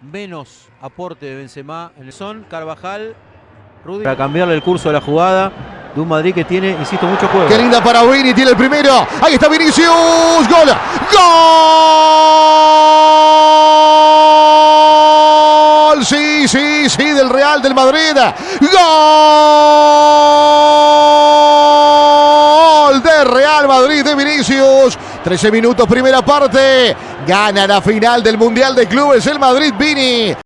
menos aporte de Benzema en el son, Carvajal, Rudy. Para cambiarle el curso de la jugada de un Madrid que tiene, insisto, mucho juego. Qué linda para Vini, tiene el primero. Ahí está Vinicius. Gol. Gol. Sí, sí, sí, del Real del Madrid. Gol Madrid de Vinicius. 13 minutos, primera parte. Gana la final del Mundial de Clubes el Madrid Vini.